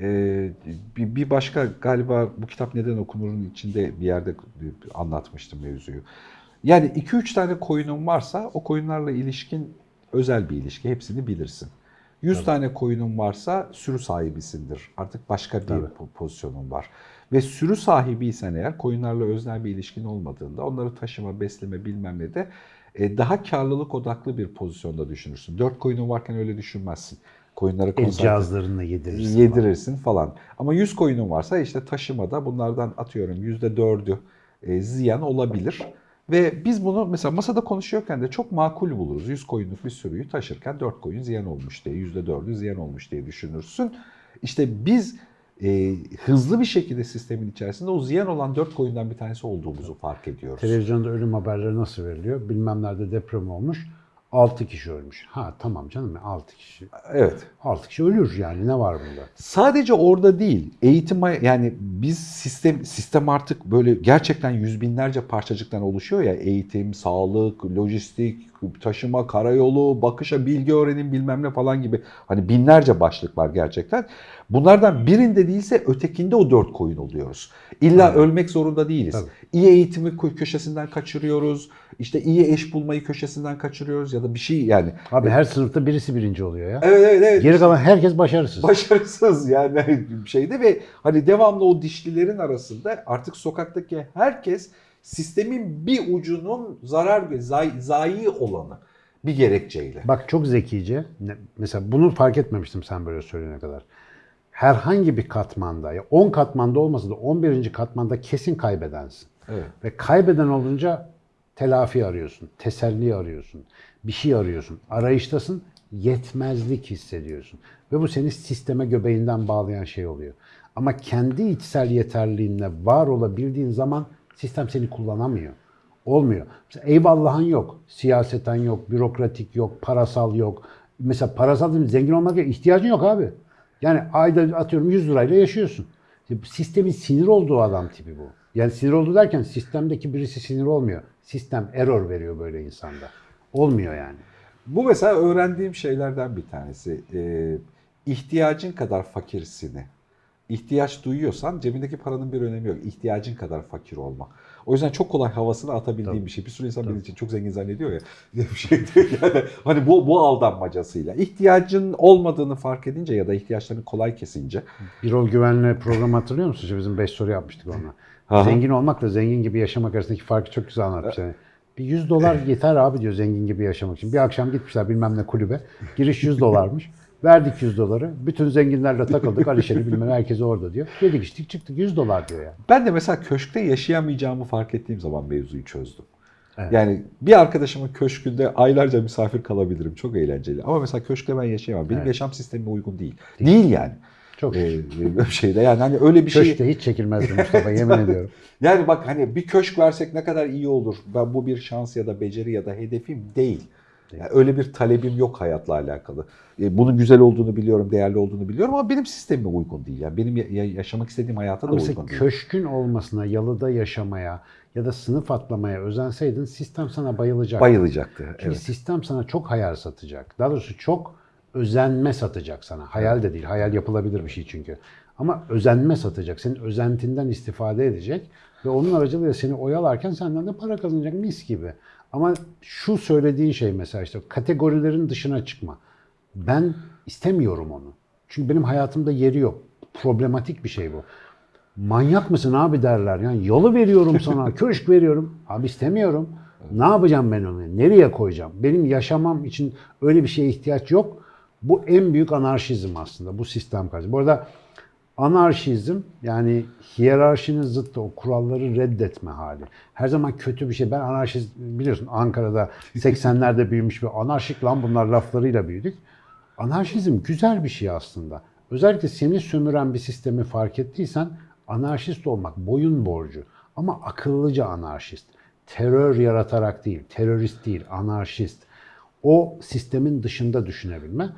e, bir, bir başka galiba bu kitap neden okunurun içinde bir yerde anlatmıştım mevzuyu. Yani 2-3 tane koyunun varsa o koyunlarla ilişkin özel bir ilişki. Hepsini bilirsin. 100 tane koyunun varsa sürü sahibisindir. Artık başka bir Tabii. po- pozisyonun var. Ve sürü sahibiysen eğer koyunlarla öznel bir ilişkin olmadığında onları taşıma, besleme bilmem ne de e, daha karlılık odaklı bir pozisyonda düşünürsün. 4 koyunun varken öyle düşünmezsin. Koyunları cihazlarını yedirirsin. yedirirsin falan. Ama 100 koyunun varsa işte taşımada bunlardan atıyorum %4'ü e, ziyan olabilir. Ve biz bunu mesela masada konuşuyorken de çok makul buluruz. 100 koyunluk bir sürüyü taşırken 4 koyun ziyan olmuş diye, %4'ü ziyan olmuş diye düşünürsün. İşte biz e, hızlı bir şekilde sistemin içerisinde o ziyan olan 4 koyundan bir tanesi olduğumuzu fark ediyoruz. Televizyonda ölüm haberleri nasıl veriliyor? Bilmem nerede deprem olmuş. 6 kişi ölmüş. Ha tamam canım 6 kişi. Evet. 6 kişi ölür yani ne var bunda? Sadece orada değil, eğitim yani biz sistem sistem artık böyle gerçekten yüz binlerce parçacıktan oluşuyor ya eğitim, sağlık, lojistik, taşıma, karayolu, bakışa, bilgi öğrenim bilmem ne falan gibi hani binlerce başlık var gerçekten. Bunlardan birinde değilse ötekinde o dört koyun oluyoruz. İlla ölmek zorunda değiliz. Tabii. İyi eğitimi kö- köşesinden kaçırıyoruz. İşte iyi eş bulmayı köşesinden kaçırıyoruz ya da bir şey yani. Abi her sınıfta birisi birinci oluyor ya. Evet evet evet. Geri kalan herkes başarısız. başarısız yani şeyde ve hani devamlı o dişlilerin arasında artık sokaktaki herkes sistemin bir ucunun zarar ve zay, zayi olanı bir gerekçeyle. Bak çok zekice. Mesela bunu fark etmemiştim sen böyle söyleyene kadar. Herhangi bir katmanda, ya 10 katmanda olmasa da 11. katmanda kesin kaybedensin. Evet. Ve kaybeden olunca telafi arıyorsun, teselli arıyorsun, bir şey arıyorsun. Arayıştasın, yetmezlik hissediyorsun. Ve bu seni sisteme göbeğinden bağlayan şey oluyor. Ama kendi içsel yeterliğinle var olabildiğin zaman sistem seni kullanamıyor. Olmuyor. Mesela eyvallahın yok, siyaseten yok, bürokratik yok, parasal yok. Mesela parasal değil mi? zengin olmak yok, ihtiyacın yok abi. Yani ayda atıyorum 100 lirayla yaşıyorsun. Bu Sistemin sinir olduğu adam tipi bu. Yani sinir oldu derken sistemdeki birisi sinir olmuyor. Sistem error veriyor böyle insanda. Olmuyor yani. Bu mesela öğrendiğim şeylerden bir tanesi. Ee, ihtiyacın kadar fakirsini ihtiyaç duyuyorsan cebindeki paranın bir önemi yok. İhtiyacın kadar fakir olma. O yüzden çok kolay havasını atabildiğim bir şey. Bir sürü insan benim için çok zengin zannediyor ya. Bir şey değil yani. Hani bu, bu aldanmacasıyla. İhtiyacın olmadığını fark edince ya da ihtiyaçlarını kolay kesince. Birol Güven'le program hatırlıyor musun? İşte bizim 5 soru yapmıştık onunla. Aha. Zengin olmakla zengin gibi yaşamak arasındaki farkı çok güzel anlatmış. Yani bir 100 dolar yeter abi diyor zengin gibi yaşamak için. Bir akşam gitmişler bilmem ne kulübe. Giriş 100 dolarmış. Verdik 100 doları. Bütün zenginlerle takıldık. Alişer'i bilmem herkes orada diyor. Yedik içtik çıktık 100 dolar diyor yani. Ben de mesela köşkte yaşayamayacağımı fark ettiğim zaman mevzuyu çözdüm. Evet. Yani bir arkadaşımın köşkünde aylarca misafir kalabilirim. Çok eğlenceli. Ama mesela köşkte ben yaşayamam. Benim Evet. yaşam sistemime uygun değil. Değil, yani. Çok Ee, şeyde yani hani öyle bir şey. Köşkte hiç çekilmezdi Mustafa yemin ediyorum. Yani bak hani bir köşk versek ne kadar iyi olur. Ben bu bir şans ya da beceri ya da hedefim değil. Yani öyle bir talebim yok hayatla alakalı. E, Bunun güzel olduğunu biliyorum, değerli olduğunu biliyorum ama benim sistemime uygun değil. Yani benim ya- ya- yaşamak istediğim hayata da Ama mesela uygun değil. köşkün olmasına, yalıda yaşamaya ya da sınıf atlamaya özenseydin sistem sana bayılacak. Bayılacaktı. Çünkü Evet. sistem sana çok hayal satacak. Daha doğrusu çok özenme satacak sana. Hayal de değil. Hayal yapılabilir bir şey çünkü. Ama özenme satacak. Senin özentinden istifade edecek ve onun aracılığıyla seni oyalarken senden de para kazanacak mis gibi. Ama şu söylediğin şey mesela işte kategorilerin dışına çıkma. Ben istemiyorum onu. Çünkü benim hayatımda yeri yok. Problematik bir şey bu. Manyak mısın abi derler. Yani yolu veriyorum sana, köşk veriyorum. Abi istemiyorum. Ne yapacağım ben onu? Nereye koyacağım? Benim yaşamam için öyle bir şeye ihtiyaç yok. Bu en büyük anarşizm aslında. Bu sistem karşı. Bu arada anarşizm yani hiyerarşinin zıttı o kuralları reddetme hali. Her zaman kötü bir şey. Ben anarşist biliyorsun Ankara'da 80'lerde büyümüş bir anarşik lan bunlar laflarıyla büyüdük. Anarşizm güzel bir şey aslında. Özellikle seni sömüren bir sistemi fark ettiysen anarşist olmak boyun borcu. Ama akıllıca anarşist. Terör yaratarak değil, terörist değil, anarşist. O sistemin dışında düşünebilme.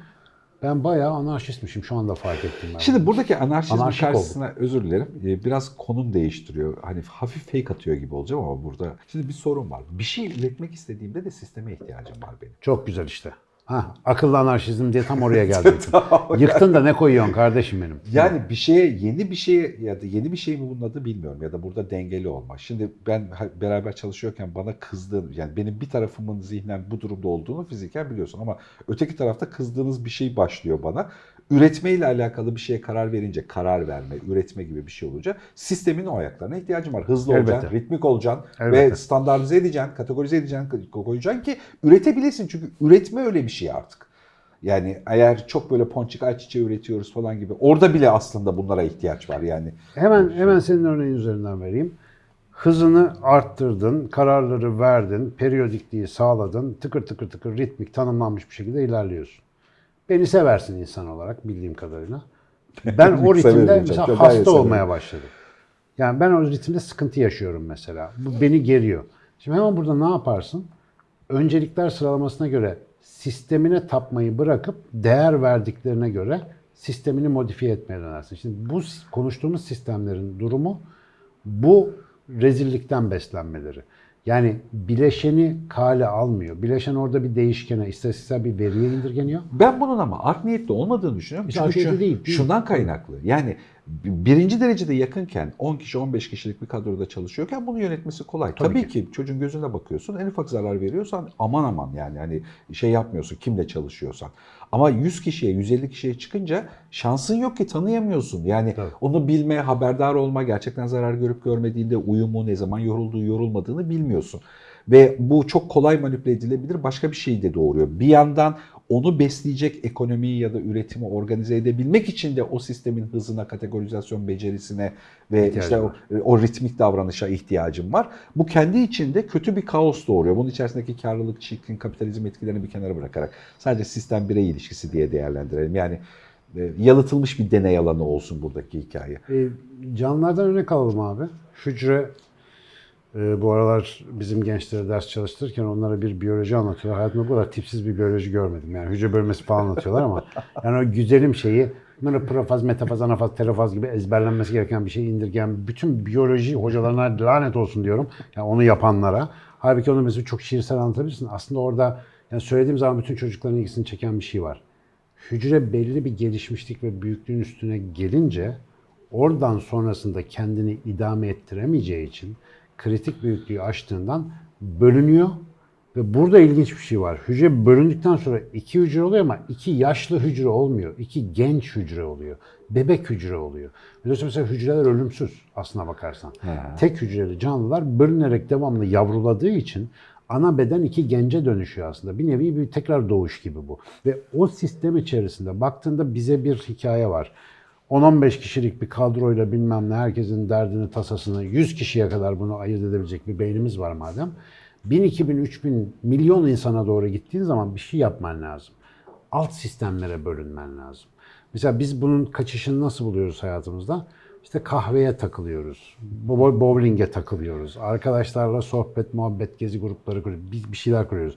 Ben bayağı anarşistmişim şu anda fark ettim ben. Şimdi buradaki anarşizmin Anarşik karşısına özür dilerim. e, Biraz konum değiştiriyor. Hani hafif fake atıyor gibi olacağım ama burada. Şimdi bir sorun var. Bir şey üretmek istediğimde de sisteme ihtiyacım var benim. Çok güzel işte. Ha, akıllı anarşizm diye tam oraya gelecektim. Yıktın da ne koyuyorsun kardeşim benim? Yani bir şeye yeni bir şeye ya da yeni bir şey mi bunun adı bilmiyorum ya da burada dengeli olmak. Şimdi ben beraber çalışıyorken bana kızdığın yani benim bir tarafımın zihnen bu durumda olduğunu fiziken biliyorsun ama öteki tarafta kızdığınız bir şey başlıyor bana. Üretmeyle alakalı bir şeye karar verince karar verme, üretme gibi bir şey olunca sistemin o ayaklarına ihtiyacım var. Hızlı Elbette. olacaksın, ritmik olacaksın Elbette. ve standartize edeceksin, kategorize edeceksin, koyacaksın ki üretebilirsin. Çünkü üretme öyle bir şey artık. Yani eğer çok böyle ponçik ayçiçeği üretiyoruz falan gibi orada bile aslında bunlara ihtiyaç var yani. Hemen hemen senin örneğin üzerinden vereyim. Hızını arttırdın, kararları verdin, periyodikliği sağladın, tıkır tıkır tıkır ritmik tanımlanmış bir şekilde ilerliyorsun. Beni seversin insan olarak bildiğim kadarıyla. Ben o ritimde mesela hasta severim. olmaya başladım. Yani ben o ritimde sıkıntı yaşıyorum mesela. Bu beni geriyor. Şimdi hemen burada ne yaparsın? Öncelikler sıralamasına göre sistemine tapmayı bırakıp değer verdiklerine göre sistemini modifiye etmeye dönersin. Şimdi bu konuştuğumuz sistemlerin durumu bu rezillikten beslenmeleri. Yani bileşeni kale almıyor. Bileşen orada bir değişkene, istatistiksel bir veriye indirgeniyor. Ben bunun ama art niyetli olmadığını düşünüyorum. Hiç Çünkü şu- değil, değil. şundan kaynaklı. Yani birinci derecede yakınken 10 kişi 15 kişilik bir kadroda çalışıyorken bunu yönetmesi kolay. Tabii Tabii, ki. çocuğun gözüne bakıyorsun en ufak zarar veriyorsan aman aman yani hani şey yapmıyorsun kimle çalışıyorsan. Ama 100 kişiye 150 kişiye çıkınca şansın yok ki tanıyamıyorsun. Yani Tabii. onu bilme, haberdar olma, gerçekten zarar görüp görmediğinde uyumu, ne zaman yorulduğu, yorulmadığını bilmiyorsun. Ve bu çok kolay manipüle edilebilir başka bir şey de doğuruyor. Bir yandan onu besleyecek ekonomiyi ya da üretimi organize edebilmek için de o sistemin hızına, kategorizasyon becerisine ve işte o, o ritmik davranışa ihtiyacım var. Bu kendi içinde kötü bir kaos doğuruyor. Bunun içerisindeki karlılık, çirkin, kapitalizm etkilerini bir kenara bırakarak sadece sistem birey ilişkisi diye değerlendirelim. Yani e, yalıtılmış bir deney alanı olsun buradaki hikaye. E, canlılardan örnek alalım abi. Hücre e, bu aralar bizim gençlere ders çalıştırırken onlara bir biyoloji anlatıyorlar. Hayatımda bu kadar tipsiz bir biyoloji görmedim. Yani hücre bölmesi falan anlatıyorlar ama yani o güzelim şeyi bunları profaz, metafaz, anafaz, terafaz gibi ezberlenmesi gereken bir şey indirgen bütün biyoloji hocalarına lanet olsun diyorum. Yani onu yapanlara. Halbuki onu mesela çok şiirsel anlatabilirsin. Aslında orada yani söylediğim zaman bütün çocukların ilgisini çeken bir şey var. hücre belli bir gelişmişlik ve büyüklüğün üstüne gelince oradan sonrasında kendini idame ettiremeyeceği için kritik büyüklüğü aştığından bölünüyor ve burada ilginç bir şey var. Hücre bölündükten sonra iki hücre oluyor ama iki yaşlı hücre olmuyor. iki genç hücre oluyor. Bebek hücre oluyor. Biliyorsun mesela hücreler ölümsüz aslına bakarsan. Tek hücreli canlılar bölünerek devamlı yavruladığı için ana beden iki gence dönüşüyor aslında. Bir nevi bir tekrar doğuş gibi bu. Ve o sistem içerisinde baktığında bize bir hikaye var. 10-15 kişilik bir kadroyla bilmem ne herkesin derdini tasasını 100 kişiye kadar bunu ayırt edebilecek bir beynimiz var madem. 1000, 2000, 3000 milyon insana doğru gittiğin zaman bir şey yapman lazım. Alt sistemlere bölünmen lazım. Mesela biz bunun kaçışını nasıl buluyoruz hayatımızda? İşte kahveye takılıyoruz, bo- bowling'e takılıyoruz, arkadaşlarla sohbet, muhabbet, gezi grupları kuruyoruz, biz bir şeyler kuruyoruz.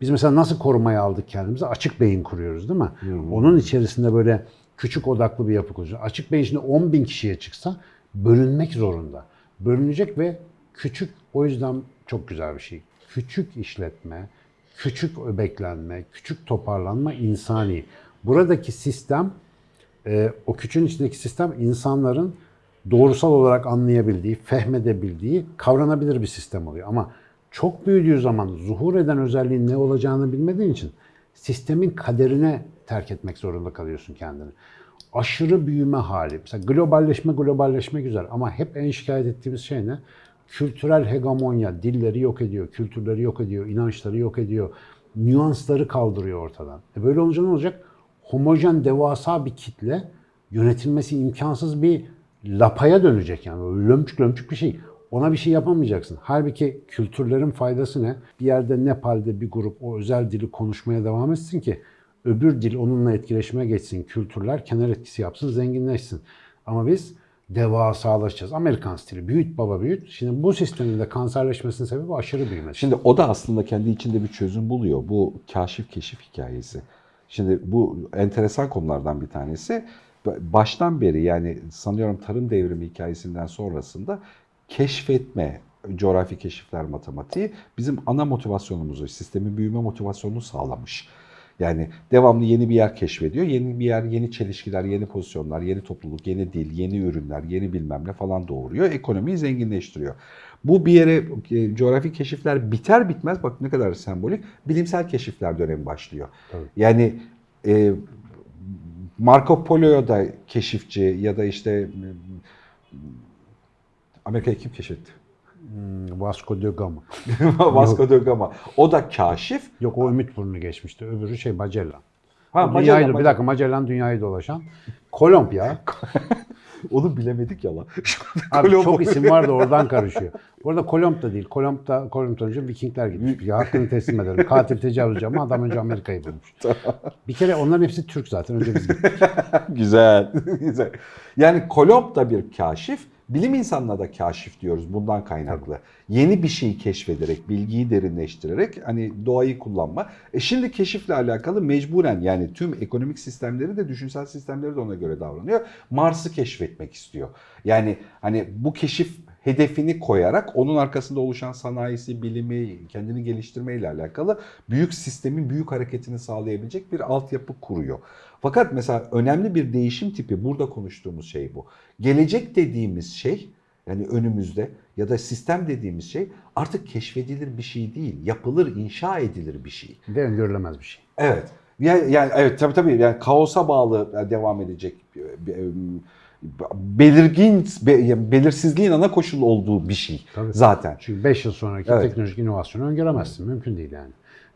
Biz mesela nasıl korumaya aldık kendimizi? Açık beyin kuruyoruz değil mi? Onun içerisinde böyle küçük odaklı bir yapı kuruyoruz. Açık beyin şimdi 10 bin kişiye çıksa bölünmek zorunda. Bölünecek ve küçük, o yüzden çok güzel bir şey. Küçük işletme, küçük öbeklenme, küçük toparlanma insani. Buradaki sistem e, o küçüğün içindeki sistem insanların doğrusal olarak anlayabildiği, fehmedebildiği, kavranabilir bir sistem oluyor. Ama çok büyüdüğü zaman zuhur eden özelliğin ne olacağını bilmediğin için sistemin kaderine terk etmek zorunda kalıyorsun kendini. Aşırı büyüme hali. Mesela globalleşme, globalleşme güzel ama hep en şikayet ettiğimiz şey ne? Kültürel hegemonya, dilleri yok ediyor, kültürleri yok ediyor, inançları yok ediyor, nüansları kaldırıyor ortadan. E böyle olunca ne olacak? homojen devasa bir kitle yönetilmesi imkansız bir lapaya dönecek yani böyle lömçük lömçük bir şey. Ona bir şey yapamayacaksın. Halbuki kültürlerin faydası ne? Bir yerde Nepal'de bir grup o özel dili konuşmaya devam etsin ki öbür dil onunla etkileşime geçsin. Kültürler kenar etkisi yapsın, zenginleşsin. Ama biz devasalaşacağız. Amerikan stili. Büyüt baba büyüt. Şimdi bu sistemin de kanserleşmesinin sebebi aşırı büyümesi. Şimdi o da aslında kendi içinde bir çözüm buluyor. Bu kaşif keşif hikayesi. Şimdi bu enteresan konulardan bir tanesi. Baştan beri yani sanıyorum tarım devrimi hikayesinden sonrasında keşfetme, coğrafi keşifler matematiği bizim ana motivasyonumuzu, sistemin büyüme motivasyonunu sağlamış. Yani devamlı yeni bir yer keşfediyor. Yeni bir yer, yeni çelişkiler, yeni pozisyonlar, yeni topluluk, yeni dil, yeni ürünler, yeni bilmem ne falan doğuruyor. Ekonomiyi zenginleştiriyor. Bu bir yere e, coğrafi keşifler biter bitmez bak ne kadar sembolik bilimsel keşifler dönemi başlıyor. Tabii. Yani e, Marco Polo'ya da keşifçi ya da işte e, Amerika'yı kim keşfetti? Hmm, Vasco da Gama. Vasco da Gama. O da kaşif. Yok o Ümit Burnu geçmişti. Öbürü şey Magellan. Ha, O Magellan, dünyayı, bir dakika Magellan dünyayı dolaşan. Kolomb ya. Onu bilemedik ya lan. Abi çok isim var da oradan karışıyor. Bu arada Kolomb da değil. Kolomb da Kolomb'dan önce Vikingler gitmiş. Ya hakkını teslim ederim. Katil tecavüzcü ama adam önce Amerika'yı bulmuş. Bir kere onların hepsi Türk zaten. Önce biz gittik. Güzel. Güzel. Yani Kolomb da bir kaşif. Bilim insanına da kaşif diyoruz bundan kaynaklı. Yeni bir şeyi keşfederek, bilgiyi derinleştirerek hani doğayı kullanma. E şimdi keşifle alakalı mecburen yani tüm ekonomik sistemleri de düşünsel sistemleri de ona göre davranıyor. Mars'ı keşfetmek istiyor. Yani hani bu keşif hedefini koyarak onun arkasında oluşan sanayisi, bilimi, kendini geliştirmeyle alakalı büyük sistemin büyük hareketini sağlayabilecek bir altyapı kuruyor. Fakat mesela önemli bir değişim tipi burada konuştuğumuz şey bu. Gelecek dediğimiz şey yani önümüzde ya da sistem dediğimiz şey artık keşfedilir bir şey değil. Yapılır, inşa edilir bir şey. Ve öngörülemez bir şey. Evet. Yani, yani evet tabii tabii yani kaosa bağlı devam edecek belirgin be- yani belirsizliğin ana koşulu olduğu bir şey Tabii. zaten. Çünkü 5 yıl sonraki Evet. teknolojik inovasyonu öngöremezsin. Mümkün değil yani.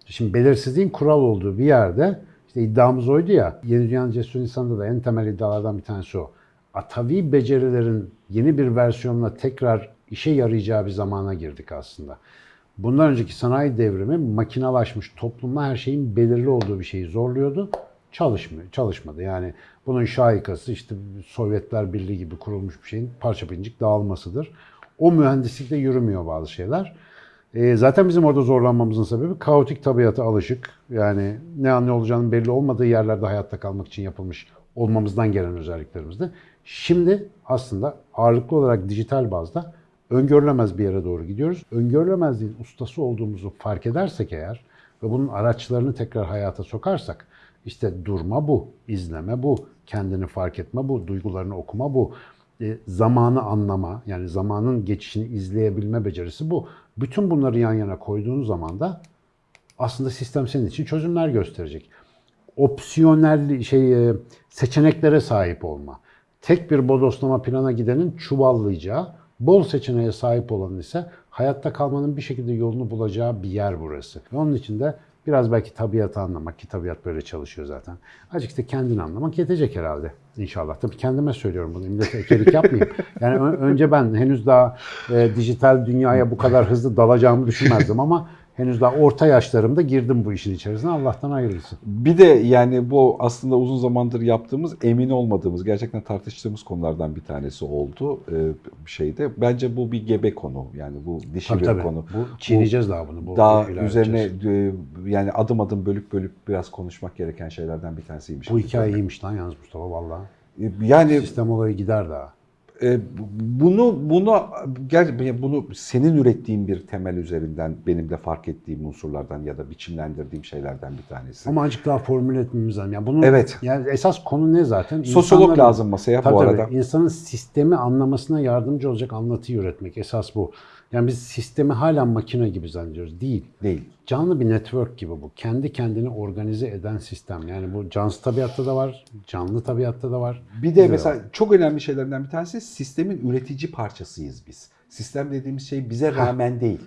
Şimdi belirsizliğin kural olduğu bir yerde işte iddiamız oydu ya. Yeni Dünyanın Cesur İnsanı'nda da en temel iddialardan bir tanesi o. Atavi becerilerin yeni bir versiyonla tekrar işe yarayacağı bir zamana girdik aslında. Bundan önceki sanayi devrimi makinalaşmış toplumda her şeyin belirli olduğu bir şeyi zorluyordu. Çalışmıyor, çalışmadı. Yani bunun şahikası işte Sovyetler Birliği gibi kurulmuş bir şeyin parça pincik dağılmasıdır. O mühendislikte yürümüyor bazı şeyler. E, zaten bizim orada zorlanmamızın sebebi kaotik tabiata alışık. Yani ne an ne olacağının belli olmadığı yerlerde hayatta kalmak için yapılmış olmamızdan gelen özelliklerimizdi. Şimdi aslında ağırlıklı olarak dijital bazda öngörülemez bir yere doğru gidiyoruz. Öngörülemezliğin ustası olduğumuzu fark edersek eğer ve bunun araçlarını tekrar hayata sokarsak İşte durma bu, izleme bu, kendini fark etme bu, duygularını okuma bu, zamanı anlama, yani zamanın geçişini izleyebilme becerisi bu. Bütün bunları yan yana koyduğun zaman da aslında sistem senin için çözümler gösterecek. Opsiyonel şey e, seçeneklere sahip olma. Tek bir bodoslama plana gidenin çuvallayacağı, bol seçeneğe sahip olanın ise hayatta kalmanın bir şekilde yolunu bulacağı bir yer burası. Ve onun için de biraz belki tabiatı anlamak ki tabiat böyle çalışıyor zaten. Azıcık da kendini anlamak yetecek herhalde inşallah. Tabii kendime söylüyorum bunu. Millete ekelik yapmayayım. Yani önce ben henüz daha e, dijital dünyaya bu kadar hızlı dalacağımı düşünmezdim ama henüz daha orta yaşlarımda girdim bu işin içerisine. Allah'tan hayırlısı. Bir de yani bu aslında uzun zamandır yaptığımız, emin olmadığımız, gerçekten tartıştığımız konulardan bir tanesi oldu e, şeyde. Bence bu bir gebe konu. Yani bu dişi Tabii bir tabii. konu. Bu çiğneyeceğiz daha bunu. Bu Daha üzerine e, yani adım adım bölüp bölüp biraz konuşmak gereken şeylerden bir tanesiymiş. Bu hikaye iyiymiş lan yalnız Mustafa vallahi. E, Yani Sistem olayı gider daha. E, bunu bunu gel bunu senin ürettiğin bir temel üzerinden benim de fark ettiğim unsurlardan ya da biçimlendirdiğim şeylerden bir tanesi. Ama azıcık daha formüle etmemiz lazım. Yani bunu, Evet. Yani esas konu ne zaten? Sosyolog lazım masaya Tabii bu tabii. arada. İnsanın sistemi anlamasına yardımcı olacak anlatıyı üretmek. Esas bu. Yani biz sistemi hala makine gibi zannediyoruz. Değil. Değil. Canlı bir network gibi bu. Kendi kendini organize eden sistem. Yani bu cansız tabiatta da var, canlı tabiatta da var. Bir de mesela var. çok önemli şeylerden bir tanesi sistemin üretici parçasıyız biz. Sistem dediğimiz şey bize rağmen değil.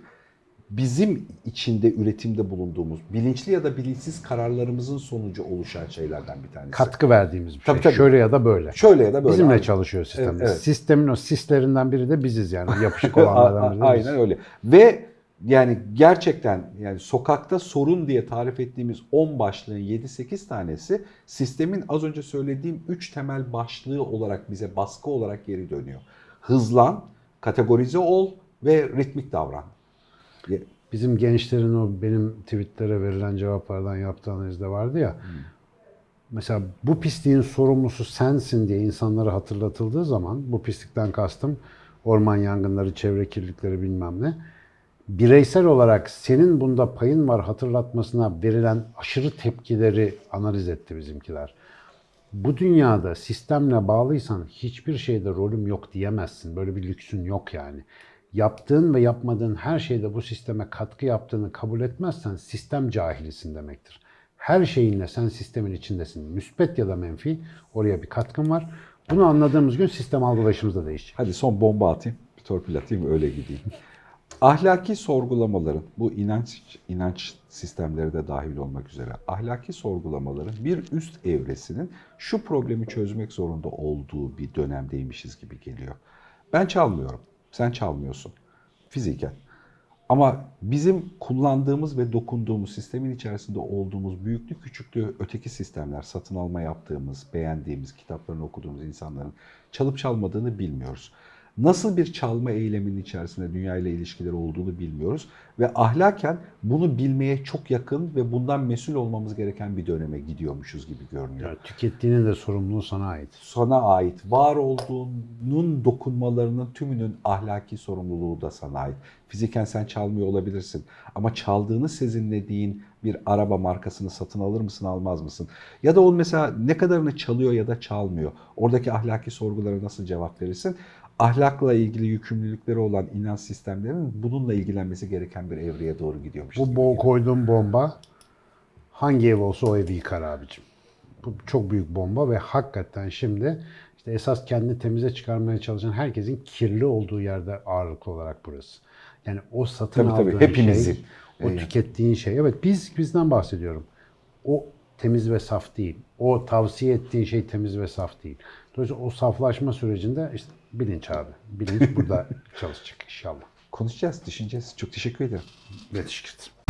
Bizim içinde üretimde bulunduğumuz bilinçli ya da bilinçsiz kararlarımızın sonucu oluşan şeylerden bir tanesi. katkı verdiğimiz bir Tabii, şey. tabii. Şöyle ya da böyle. Şöyle ya da böyle. Bizimle Aynen. çalışıyor sistem. Evet, evet. Sistemin o sislerinden biri de biziz yani. Yapışık olanlardan biri de Aynen öyle. Ve yani gerçekten yani sokakta sorun diye tarif ettiğimiz 10 başlığın 7-8 tanesi sistemin az önce söylediğim 3 temel başlığı olarak bize baskı olarak geri dönüyor. Hızlan, kategorize ol ve ritmik davran. Bizim gençlerin o benim tweetlere verilen cevaplardan yaptığı analizde vardı ya. Mesela bu pisliğin sorumlusu sensin diye insanlara hatırlatıldığı zaman bu pislikten kastım orman yangınları, çevre kirlilikleri bilmem ne. Bireysel olarak senin bunda payın var hatırlatmasına verilen aşırı tepkileri analiz etti bizimkiler. Bu dünyada sistemle bağlıysan hiçbir şeyde rolüm yok diyemezsin. Böyle bir lüksün yok yani. Yaptığın ve yapmadığın her şeyde bu sisteme katkı yaptığını kabul etmezsen sistem cahilisin demektir. Her şeyinle sen sistemin içindesin. Müspet ya da menfi oraya bir katkın var. Bunu anladığımız gün sistem algılayışımız da değişecek. Hadi son bomba atayım, bir torpil atayım öyle gideyim. Ahlaki sorgulamaların, bu inanç inanç sistemleri de dahil olmak üzere ahlaki sorgulamaların bir üst evresinin şu problemi çözmek zorunda olduğu bir dönemdeymişiz gibi geliyor. Ben çalmıyorum, sen çalmıyorsun fiziken. Ama bizim kullandığımız ve dokunduğumuz sistemin içerisinde olduğumuz büyüklü küçüklü öteki sistemler, satın alma yaptığımız, beğendiğimiz, kitaplarını okuduğumuz insanların çalıp çalmadığını bilmiyoruz. Nasıl bir çalma eyleminin içerisinde dünya ile ilişkileri olduğunu bilmiyoruz ve ahlaken bunu bilmeye çok yakın ve bundan mesul olmamız gereken bir döneme gidiyormuşuz gibi görünüyor Yani tükettiğinin de sorumluluğu sana ait. sana ait. Var olduğunun dokunmalarının tümünün ahlaki sorumluluğu da sana ait. Fiziken sen çalmıyor olabilirsin ama çaldığını sezinlediğin bir araba markasını satın alır mısın almaz mısın? Ya da o mesela ne kadarını çalıyor ya da çalmıyor. Oradaki ahlaki sorgulara nasıl cevap verirsin? Ahlakla ilgili yükümlülükleri olan inanç sistemlerinin bununla ilgilenmesi gereken bir evreye doğru gidiyormuş. Bu bol koyduğum bomba hangi ev olsa o evi yıkar abicim. Bu çok büyük bomba ve hakikaten şimdi işte esas kendini temize çıkarmaya çalışan herkesin kirli olduğu yerde ağırlıklı olarak burası. Yani o satın Tabii, tabii, aldığın hepimizin. şey, o Evet. tükettiğin şey. Evet biz bizden bahsediyorum. O temiz ve saf değil. O tavsiye ettiğin şey temiz ve saf değil. Dolayısıyla o saflaşma sürecinde işte bilinç abi. Bilinç burada çalışacak inşallah. Konuşacağız, düşüneceğiz. Çok teşekkür ederim. Ve teşekkür ederim.